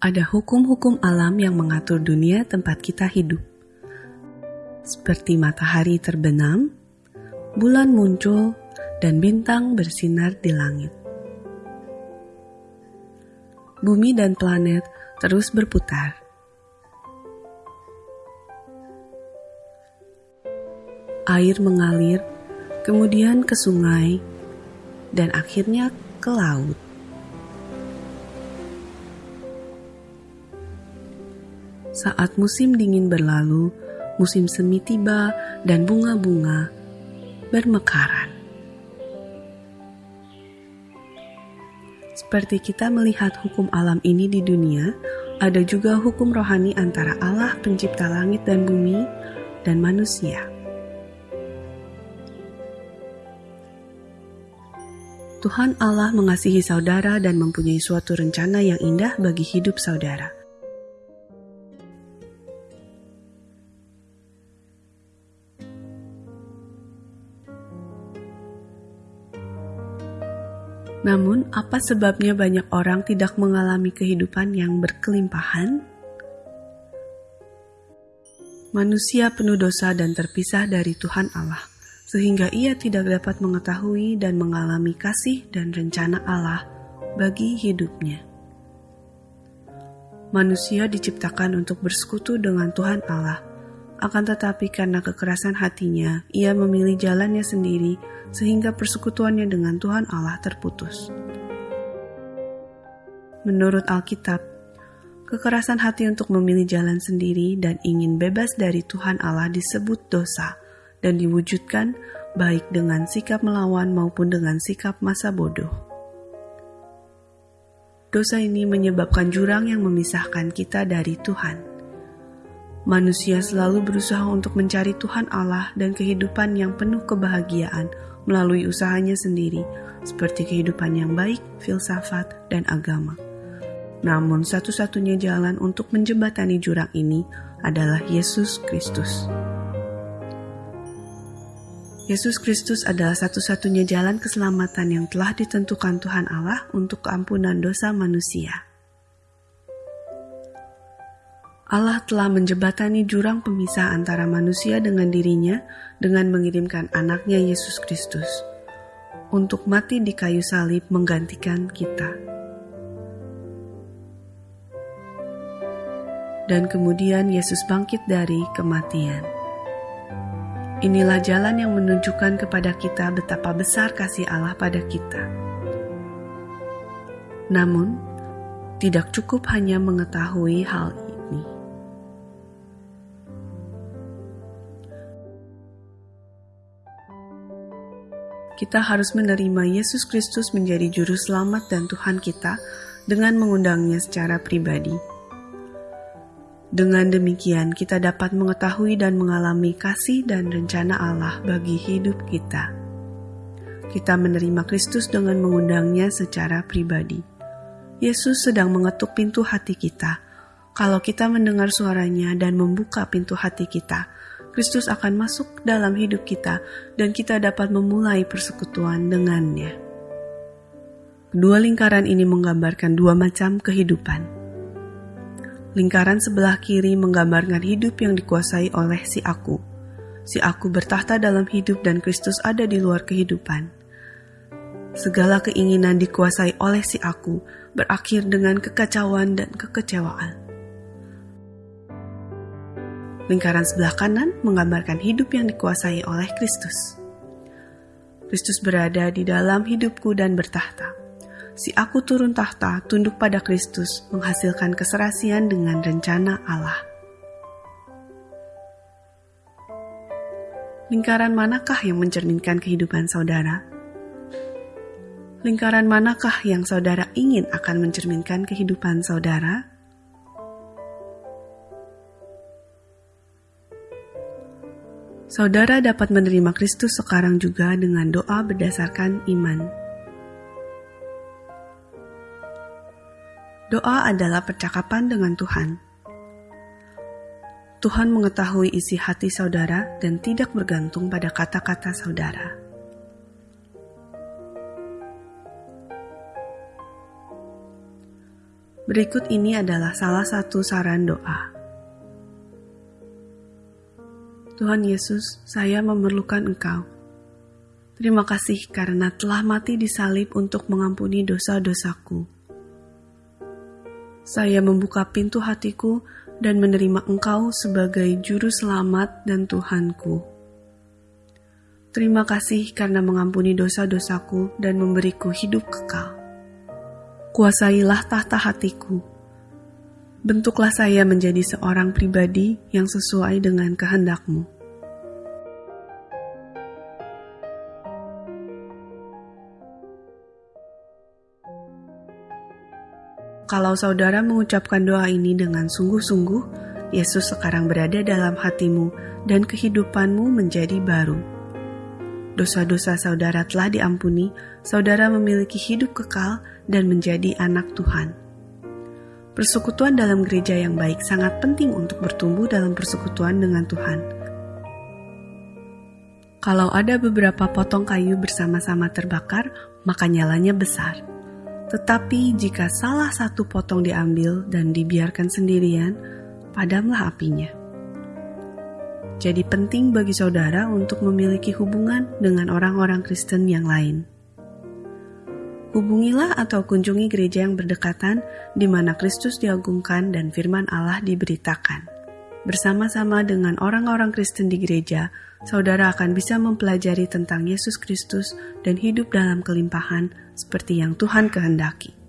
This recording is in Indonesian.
Ada hukum-hukum alam yang mengatur dunia tempat kita hidup. Seperti matahari terbenam, bulan muncul, dan bintang bersinar di langit. Bumi dan planet terus berputar. Air mengalir, kemudian ke sungai, dan akhirnya ke laut. Saat musim dingin berlalu, musim semi tiba dan bunga-bunga bermekaran. Seperti kita melihat hukum alam ini di dunia, ada juga hukum rohani antara Allah pencipta langit dan bumi dan manusia. Tuhan Allah mengasihi saudara dan mempunyai suatu rencana yang indah bagi hidup saudara. Namun, apa sebabnya banyak orang tidak mengalami kehidupan yang berkelimpahan? Manusia penuh dosa dan terpisah dari Tuhan Allah, sehingga ia tidak dapat mengetahui dan mengalami kasih dan rencana Allah bagi hidupnya. Manusia diciptakan untuk bersekutu dengan Tuhan Allah, akan tetapi karena kekerasan hatinya, ia memilih jalannya sendiri sehingga persekutuannya dengan Tuhan Allah terputus. Menurut Alkitab, kekerasan hati untuk memilih jalan sendiri dan ingin bebas dari Tuhan Allah disebut dosa dan diwujudkan baik dengan sikap melawan maupun dengan sikap masa bodoh. Dosa ini menyebabkan jurang yang memisahkan kita dari Tuhan. Manusia selalu berusaha untuk mencari Tuhan Allah dan kehidupan yang penuh kebahagiaan melalui usahanya sendiri, seperti kehidupan yang baik, filsafat, dan agama. Namun, satu-satunya jalan untuk menjembatani jurang ini adalah Yesus Kristus. Yesus Kristus adalah satu-satunya jalan keselamatan yang telah ditentukan Tuhan Allah untuk keampunan dosa manusia. Allah telah menjebatani jurang pemisah antara manusia dengan dirinya dengan mengirimkan anaknya Yesus Kristus untuk mati di kayu salib menggantikan kita. Dan kemudian Yesus bangkit dari kematian. Inilah jalan yang menunjukkan kepada kita betapa besar kasih Allah pada kita. Namun, tidak cukup hanya mengetahui hal kita harus menerima Yesus Kristus menjadi Juru Selamat dan Tuhan kita dengan mengundangnya secara pribadi. Dengan demikian, kita dapat mengetahui dan mengalami kasih dan rencana Allah bagi hidup kita. Kita menerima Kristus dengan mengundangnya secara pribadi. Yesus sedang mengetuk pintu hati kita. Kalau kita mendengar suaranya dan membuka pintu hati kita, Kristus akan masuk dalam hidup kita dan kita dapat memulai persekutuan dengannya. Dua lingkaran ini menggambarkan dua macam kehidupan. Lingkaran sebelah kiri menggambarkan hidup yang dikuasai oleh si aku. Si aku bertahta dalam hidup dan Kristus ada di luar kehidupan. Segala keinginan dikuasai oleh si aku berakhir dengan kekacauan dan kekecewaan. Lingkaran sebelah kanan menggambarkan hidup yang dikuasai oleh Kristus. Kristus berada di dalam hidupku dan bertahta. Si aku turun tahta, tunduk pada Kristus, menghasilkan keserasian dengan rencana Allah. Lingkaran manakah yang mencerminkan kehidupan saudara? Lingkaran manakah yang saudara ingin akan mencerminkan kehidupan saudara? Saudara dapat menerima Kristus sekarang juga dengan doa berdasarkan iman. Doa adalah percakapan dengan Tuhan. Tuhan mengetahui isi hati saudara dan tidak bergantung pada kata-kata saudara. Berikut ini adalah salah satu saran doa. Tuhan Yesus, saya memerlukan Engkau. Terima kasih karena telah mati di salib untuk mengampuni dosa-dosaku. Saya membuka pintu hatiku dan menerima Engkau sebagai Juru Selamat dan Tuhanku. Terima kasih karena mengampuni dosa-dosaku dan memberiku hidup kekal. Kuasailah tahta hatiku. Bentuklah saya menjadi seorang pribadi yang sesuai dengan kehendakmu. Kalau saudara mengucapkan doa ini dengan sungguh-sungguh, Yesus sekarang berada dalam hatimu dan kehidupanmu menjadi baru. Dosa-dosa saudara telah diampuni, saudara memiliki hidup kekal dan menjadi anak Tuhan. Persekutuan dalam gereja yang baik sangat penting untuk bertumbuh dalam persekutuan dengan Tuhan. Kalau ada beberapa potong kayu bersama-sama terbakar, maka nyalanya besar. Tetapi jika salah satu potong diambil dan dibiarkan sendirian, padamlah apinya. Jadi penting bagi saudara untuk memiliki hubungan dengan orang-orang Kristen yang lain. Hubungilah atau kunjungi gereja yang berdekatan di mana Kristus diagungkan dan firman Allah diberitakan. Bersama-sama dengan orang-orang Kristen di gereja, saudara akan bisa mempelajari tentang Yesus Kristus dan hidup dalam kelimpahan seperti yang Tuhan kehendaki.